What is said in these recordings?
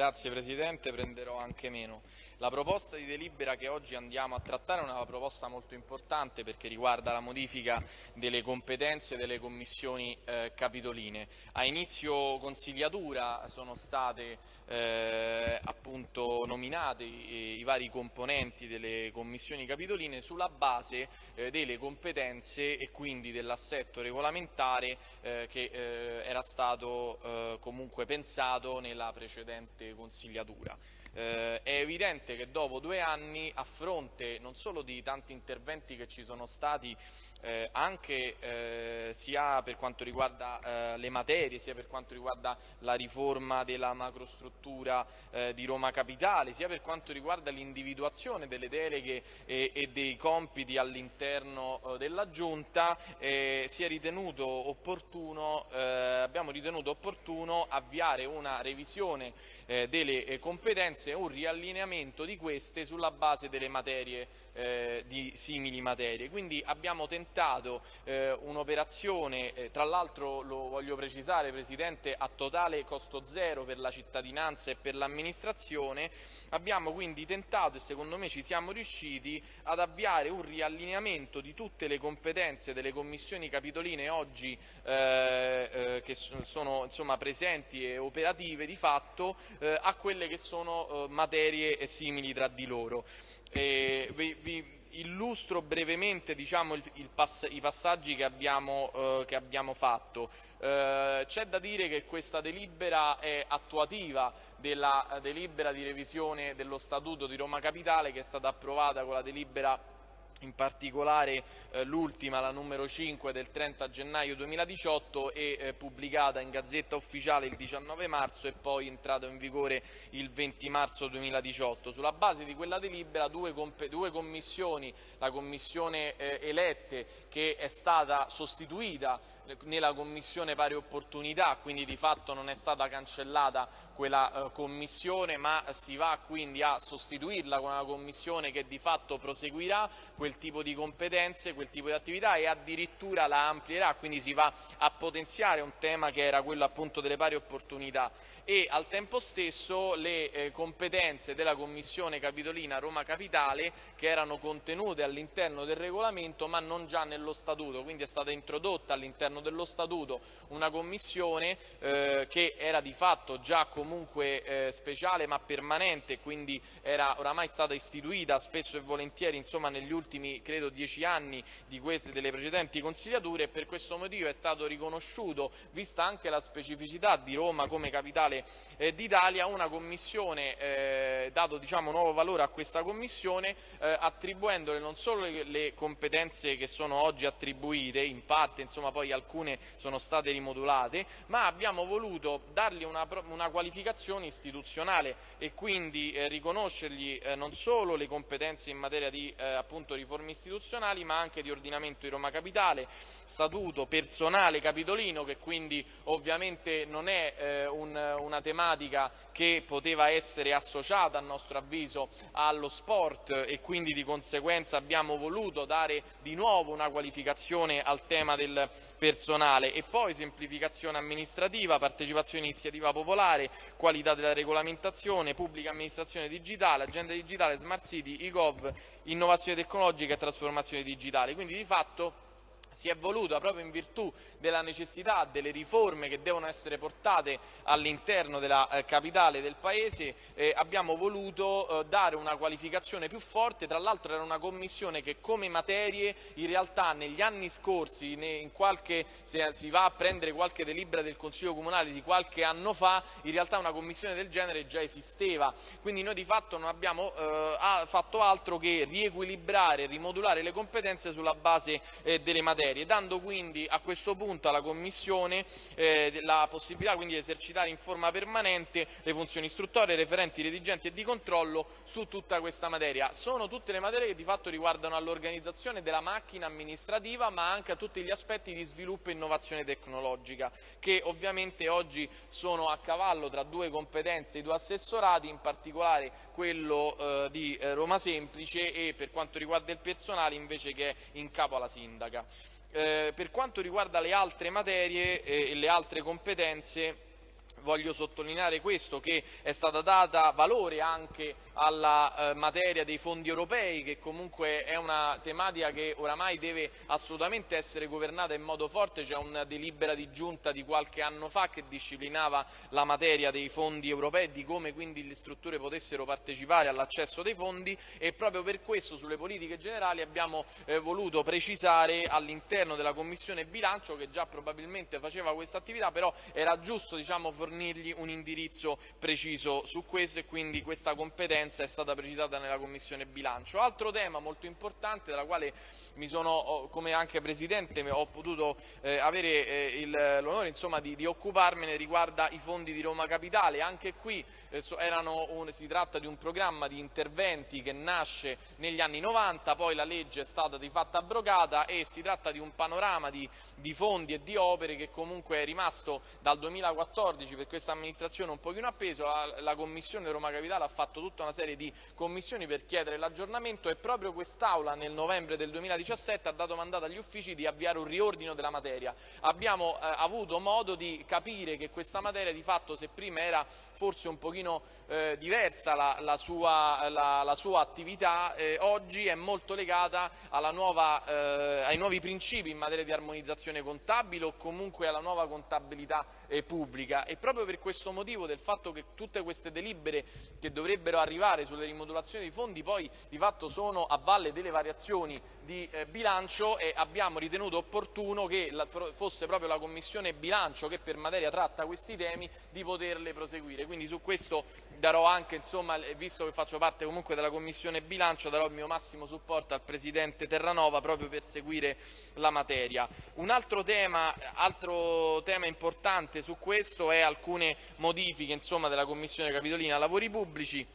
Grazie Presidente, prenderò anche meno. La proposta di delibera che oggi andiamo a trattare è una proposta molto importante perché riguarda la modifica delle competenze delle commissioni eh, capitoline. A inizio consigliatura sono state eh, appunto nominati i, i, vari componenti delle commissioni capitoline sulla base eh, delle competenze e quindi dell'assetto regolamentare eh, che eh, era stato eh, comunque pensato nella precedente consigliatura. Eh, è evidente che dopo due anni, a fronte non solo di tanti interventi che ci sono stati eh, anche eh, sia per quanto riguarda eh, le materie, sia per quanto riguarda la riforma della macrostruttura eh, di Roma Capitale, sia per quanto riguarda l'individuazione delle deleghe e, e dei compiti all'interno eh, della Giunta, eh, ritenuto opportuno, abbiamo ritenuto opportuno avviare una revisione delle competenze e un riallineamento di queste sulla base delle materie di simili materie. Quindi abbiamo tentato eh, un'operazione, eh, tra l'altro lo voglio precisare Presidente, a totale costo zero per la cittadinanza e per l'amministrazione, abbiamo quindi tentato e secondo me ci siamo riusciti ad avviare un riallineamento di tutte le competenze delle commissioni capitoline oggi eh, eh, che sono insomma, presenti e operative di fatto eh, a quelle che sono materie simili tra di loro. Vi, vi, illustro brevemente diciamo, il, pass i passaggi che abbiamo, eh, che abbiamo fatto. Eh, C'è da dire che questa delibera è attuativa della delibera di revisione dello Statuto di Roma Capitale che è stata approvata con la delibera in particolare eh, l'ultima, la numero 5 del 30 gennaio 2018 e eh, pubblicata in Gazzetta Ufficiale il 19 marzo e poi entrata in vigore il 20 marzo 2018. Sulla base di quella delibera due, due commissioni, la commissione eh, elette che è stata sostituita nella commissione pari opportunità, quindi di fatto non è stata cancellata quella eh, commissione, ma si va quindi a sostituirla con una commissione che di fatto proseguirà quel tipo di competenze, quel tipo di attività e addirittura la amplierà, quindi si va a potenziare un tema che era quello appunto delle pari opportunità. E al tempo stesso le eh, competenze della Commissione Capitolina Roma Capitale che erano contenute all'interno del regolamento ma non già nello Statuto, quindi è stata introdotta all'interno dello Statuto una commissione eh, che era di fatto già comunque eh, speciale ma permanente, quindi era oramai stata istituita spesso e volentieri insomma, negli ultimi credo dieci anni di queste, delle precedenti consigliature e per questo motivo è stato riconosciuto, vista anche la specificità di Roma come capitale eh, d'Italia una commissione, eh, dato diciamo, nuovo valore a questa commissione, eh, attribuendole non solo le, le, competenze che sono oggi attribuite, in parte insomma, poi alcune sono state rimodulate, ma abbiamo voluto dargli una, una qualificazione istituzionale e quindi eh, riconoscergli eh, non solo le competenze in materia di eh, appunto, riforme istituzionali, ma anche di ordinamento di Roma Capitale, statuto personale capitolino che quindi ovviamente non è un, una tematica che poteva essere associata a nostro avviso allo sport e quindi di conseguenza abbiamo voluto dare di nuovo una qualificazione al tema del personale e poi semplificazione amministrativa, partecipazione iniziativa popolare, qualità della regolamentazione, pubblica amministrazione digitale, agenda digitale, smart city, e-gov, innovazione tecnologica e trasformazione digitale. Quindi di fatto si è voluta proprio in virtù della necessità delle riforme che devono essere portate all'interno della eh, capitale del Paese, eh, abbiamo voluto eh, dare una qualificazione più forte, tra l'altro era una commissione che come materie in realtà negli anni scorsi, qualche, se si va a prendere qualche delibera del Consiglio Comunale di qualche anno fa, in realtà una commissione del genere già esisteva, quindi noi di fatto non abbiamo eh, fatto altro che riequilibrare e rimodulare le competenze sulla base eh, delle materie materie, dando quindi a questo punto alla Commissione eh, la possibilità quindi di esercitare in forma permanente le funzioni istruttorie, referenti, redigenti e di controllo su tutta questa materia. Sono tutte le materie che di fatto riguardano all'organizzazione della macchina amministrativa ma anche a tutti gli aspetti di sviluppo e innovazione tecnologica che ovviamente oggi sono a cavallo tra due competenze i due assessorati, in particolare quello eh, di eh, Roma Semplice e per quanto riguarda il personale invece che è in capo alla sindaca. Eh, per quanto riguarda le altre materie eh, e le altre competenze voglio sottolineare questo, che è stata data valore anche alla eh, materia dei fondi europei, che comunque è una tematica che oramai deve assolutamente essere governata in modo forte. C'è una delibera di giunta di qualche anno fa che disciplinava la materia dei fondi europei, di come quindi le strutture potessero partecipare all'accesso dei fondi e proprio per questo sulle politiche generali abbiamo eh, voluto precisare all'interno della Commissione bilancio, che già probabilmente faceva questa attività, però era giusto diciamo, fornirgli un indirizzo preciso su questo e quindi questa competenza è stata precisata nella Commissione bilancio. Altro tema molto importante della quale mi sono, come anche Presidente, ho potuto eh, avere eh, l'onore di, di, occuparmene riguarda i fondi di Roma Capitale. Anche qui un, si tratta di un programma di interventi che nasce negli anni 90, poi la legge è stata di fatto abrogata e si tratta di un panorama di, di fondi e di opere che comunque è rimasto dal 2014 per questa amministrazione un pochino appeso. La, la Commissione Roma Capitale ha fatto tutta una serie di commissioni per chiedere l'aggiornamento e proprio quest'Aula nel novembre del 2017 2017 ha dato mandato agli uffici di avviare un riordino della materia. Abbiamo eh, avuto modo di capire che questa materia di fatto, se prima era forse un pochino eh, diversa la, la, sua, la, la, sua, attività, eh, oggi è molto legata nuova, eh, ai nuovi principi in materia di armonizzazione contabile o comunque alla nuova contabilità eh, pubblica e proprio per questo motivo del fatto che tutte queste delibere che dovrebbero arrivare sulle rimodulazioni dei fondi poi di fatto sono a valle delle variazioni di eh, bilancio e abbiamo ritenuto opportuno che fosse proprio la Commissione bilancio che per materia tratta questi temi di poterle proseguire. Quindi su questo darò anche, insomma, visto che faccio parte comunque della Commissione bilancio, darò il mio massimo supporto al Presidente Terranova proprio per seguire la materia. Un altro tema, altro tema importante su questo è alcune modifiche insomma, della Commissione Capitolina Lavori Pubblici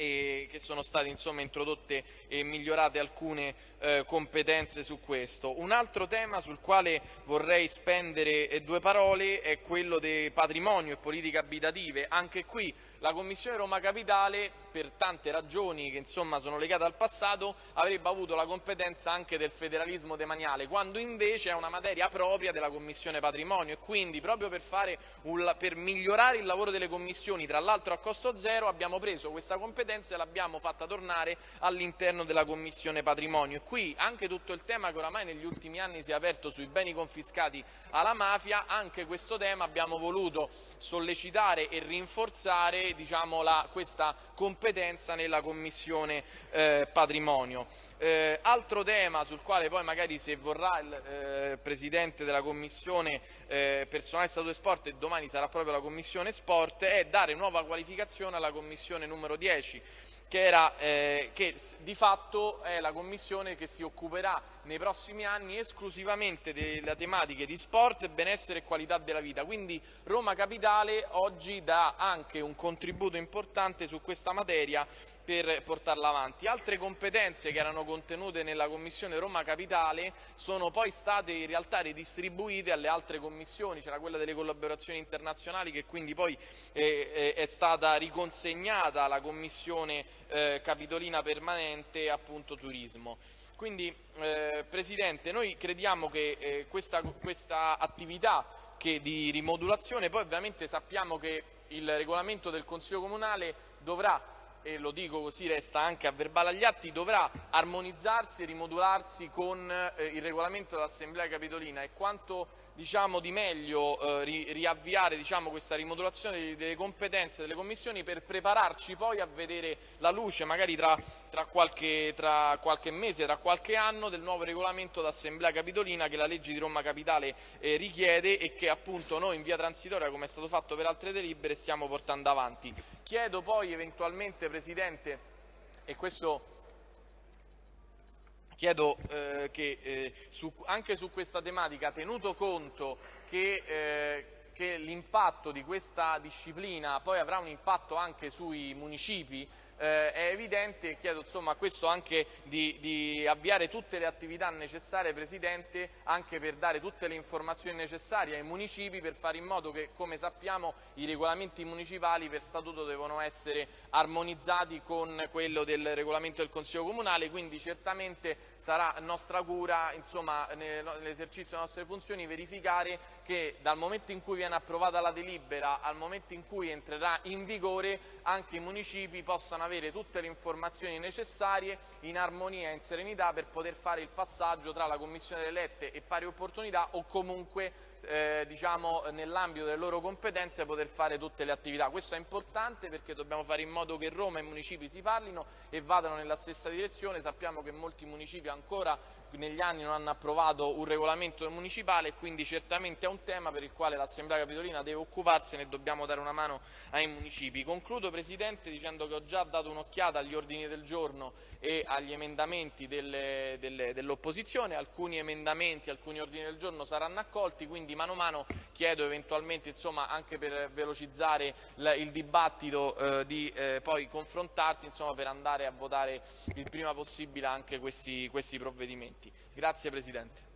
e che sono state insomma, introdotte e migliorate alcune eh, competenze su questo. Un altro tema sul quale vorrei spendere eh, due parole è quello del patrimonio e politiche abitative. Anche qui la Commissione Roma Capitale, per tante ragioni che insomma, sono legate al passato, avrebbe avuto la competenza anche del federalismo demaniale, quando invece è una materia propria della Commissione Patrimonio e quindi proprio per, un, per migliorare il lavoro delle commissioni, tra l'altro a costo zero, abbiamo preso questa competenza e l'abbiamo fatta tornare all'interno della Commissione Patrimonio. E qui anche tutto il tema che oramai negli ultimi anni si è aperto sui beni confiscati alla mafia, anche questo tema abbiamo voluto sollecitare e rinforzare diciamo, la, questa competenza nella Commissione eh, Patrimonio. Eh, altro tema sul quale poi magari se vorrà il eh, Presidente della Commissione eh, Personale Stato e Sport e domani sarà proprio la Commissione Sport è dare nuova qualificazione alla Commissione numero 10 che, era, eh, che di fatto è la commissione che si occuperà nei prossimi anni esclusivamente delle tematiche di sport, benessere e qualità della vita. Quindi Roma Capitale oggi dà anche un contributo importante su questa materia per portarla avanti. Altre competenze che erano contenute nella Commissione Roma Capitale sono poi state in realtà ridistribuite alle altre commissioni, c'era quella delle collaborazioni internazionali che quindi poi eh, è stata riconsegnata alla Commissione eh, Capitolina Permanente appunto Turismo. Quindi eh, Presidente, noi crediamo che eh, questa, questa attività di rimodulazione, poi ovviamente sappiamo che il regolamento del Consiglio Comunale dovrà e lo dico così resta anche a verbale agli atti, dovrà armonizzarsi e rimodularsi con eh, il regolamento dell'Assemblea Capitolina. E quanto diciamo, di meglio eh, ri riavviare diciamo, questa rimodulazione delle competenze delle commissioni per prepararci poi a vedere la luce magari tra, tra, qualche, tra qualche, mese, tra qualche anno del nuovo regolamento d'Assemblea Capitolina che la legge di Roma Capitale eh, richiede e che appunto noi in via transitoria come è stato fatto per altre delibere stiamo portando avanti. Chiedo poi eventualmente Presidente e questo Chiedo eh, che eh, su, anche su questa tematica, tenuto conto che, eh, che l'impatto di questa disciplina poi avrà un impatto anche sui municipi, eh, è evidente e chiedo insomma, questo anche di, di, avviare tutte le attività necessarie, Presidente, anche per dare tutte le informazioni necessarie ai municipi per fare in modo che, come sappiamo, i regolamenti municipali per statuto devono essere armonizzati con quello del regolamento del Consiglio Comunale, quindi certamente sarà nostra cura nell'esercizio delle nostre funzioni verificare che dal momento in cui viene approvata la delibera al momento in cui entrerà in vigore anche i municipi possano avere tutte le informazioni necessarie in armonia e in serenità per poter fare il passaggio tra la Commissione delle elette e pari opportunità o comunque eh, diciamo, nell'ambito delle loro competenze poter fare tutte le attività. Questo è importante perché dobbiamo fare in modo che Roma e i municipi si parlino e vadano nella stessa direzione. Sappiamo che molti municipi ancora negli anni non hanno approvato un regolamento municipale e quindi certamente è un tema per il quale l'Assemblea Capitolina deve occuparsene e dobbiamo dare una mano ai municipi. Concludo Presidente dicendo che ho già dato un'occhiata agli ordini del giorno e agli emendamenti dell'opposizione, alcuni emendamenti, alcuni ordini del giorno saranno accolti, quindi mano a mano chiedo eventualmente insomma, anche per velocizzare il dibattito eh, di eh, poi confrontarsi insomma, per andare a votare il prima possibile anche questi, questi provvedimenti. Grazie Presidente.